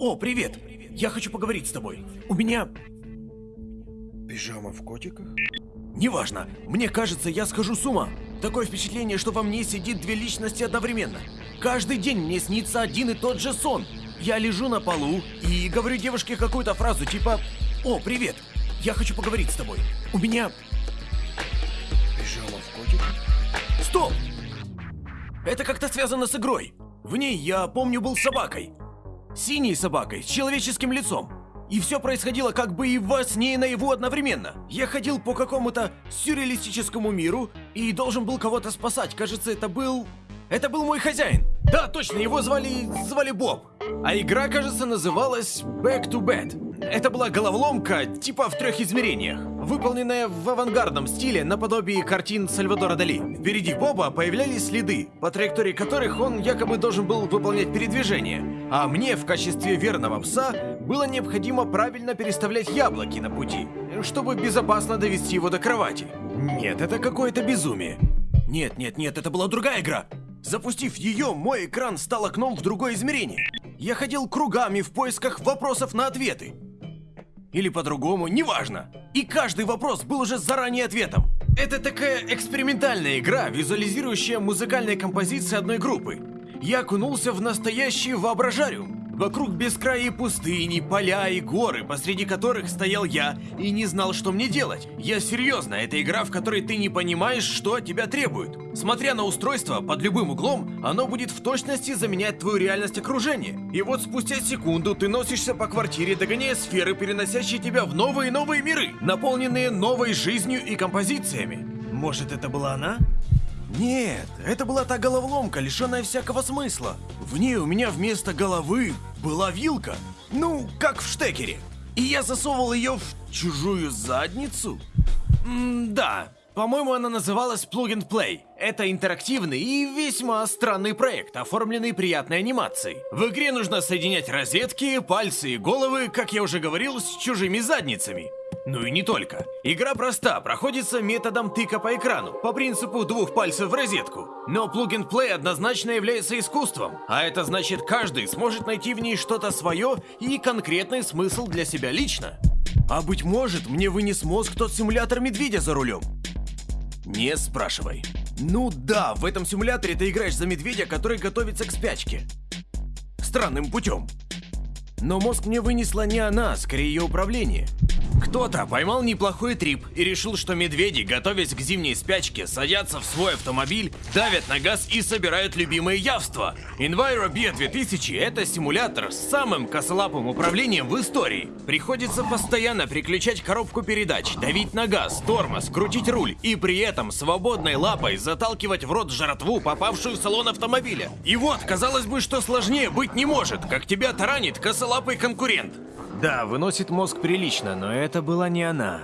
О, привет! Я хочу поговорить с тобой. У меня... Пижама в котиках? Неважно. Мне кажется, я схожу с ума. Такое впечатление, что во мне сидит две личности одновременно. Каждый день мне снится один и тот же сон. Я лежу на полу и говорю девушке какую-то фразу типа «О, привет! Я хочу поговорить с тобой. У меня...» Пижама в котиках? Стоп! Это как-то связано с игрой. В ней, я помню, был собакой. Синей собакой, с человеческим лицом. И все происходило как бы и во сне, и наяву одновременно. Я ходил по какому-то сюрреалистическому миру и должен был кого-то спасать. Кажется, это был... Это был мой хозяин. Да, точно, его звали... звали Боб. А игра, кажется, называлась Back to Bed. Это была головоломка, типа в трех измерениях, выполненная в авангардном стиле наподобие картин Сальвадора Дали. Впереди Боба появлялись следы, по траектории которых он якобы должен был выполнять передвижение. А мне в качестве верного пса было необходимо правильно переставлять яблоки на пути, чтобы безопасно довести его до кровати. Нет, это какое-то безумие. Нет, нет, нет, это была другая игра. Запустив ее, мой экран стал окном в другое измерение. Я ходил кругами в поисках вопросов на ответы. Или по-другому, неважно. И каждый вопрос был уже заранее ответом. Это такая экспериментальная игра, визуализирующая музыкальные композиции одной группы. Я окунулся в настоящий воображариум. Вокруг бескраи пустыни, поля и горы, посреди которых стоял я и не знал, что мне делать. Я серьезно, это игра, в которой ты не понимаешь, что от тебя требуют. Смотря на устройство, под любым углом, оно будет в точности заменять твою реальность окружения. И вот спустя секунду ты носишься по квартире, догоняя сферы, переносящие тебя в новые новые миры, наполненные новой жизнью и композициями. Может, это была она? Нет, это была та головоломка, лишенная всякого смысла. В ней у меня вместо головы была вилка. Ну, как в штекере. И я засовывал ее в чужую задницу? М да, по-моему, она называлась Plug and Play. Это интерактивный и весьма странный проект, оформленный приятной анимацией. В игре нужно соединять розетки, пальцы и головы, как я уже говорил, с чужими задницами. Ну и не только. Игра проста, проходится методом тыка по экрану, по принципу двух пальцев в розетку. Но Plug and Play однозначно является искусством, а это значит каждый сможет найти в ней что-то свое и конкретный смысл для себя лично. А быть может, мне вынес мозг тот симулятор медведя за рулем? Не спрашивай. Ну да, в этом симуляторе ты играешь за медведя, который готовится к спячке. Странным путем. Но мозг мне вынесла не она, скорее ее управление. Кто-то поймал неплохой трип и решил, что медведи, готовясь к зимней спячке, садятся в свой автомобиль, давят на газ и собирают любимое явство. Enviro B 2000 — это симулятор с самым косолапым управлением в истории. Приходится постоянно переключать коробку передач, давить на газ, тормоз, крутить руль и при этом свободной лапой заталкивать в рот жратву, попавшую в салон автомобиля. И вот, казалось бы, что сложнее быть не может, как тебя таранит косолапый конкурент. Да, выносит мозг прилично, но это была не она.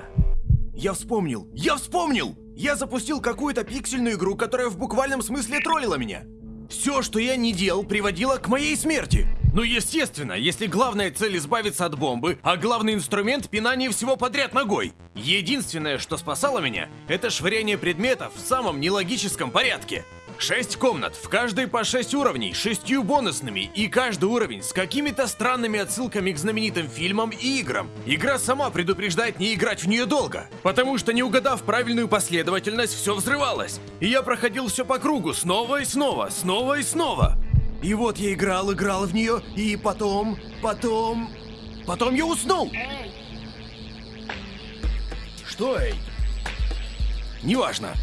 Я вспомнил! Я вспомнил! Я запустил какую-то пиксельную игру, которая в буквальном смысле троллила меня. Все, что я не делал, приводило к моей смерти. Ну, естественно, если главная цель избавиться от бомбы, а главный инструмент пинание всего подряд ногой. Единственное, что спасало меня, это швыряние предметов в самом нелогическом порядке. Шесть комнат, в каждой по шесть уровней, шестью бонусными, и каждый уровень с какими-то странными отсылками к знаменитым фильмам и играм. Игра сама предупреждает не играть в нее долго, потому что не угадав правильную последовательность, все взрывалось. И я проходил все по кругу, снова и снова, снова и снова. И вот я играл, играл в нее, и потом, потом... Потом я уснул! Что, эй? Неважно.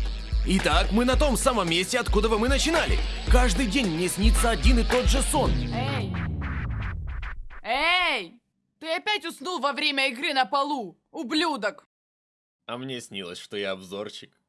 Итак, мы на том самом месте, откуда мы начинали. Каждый день мне снится один и тот же сон. Эй! Эй! Ты опять уснул во время игры на полу, ублюдок! А мне снилось, что я обзорчик.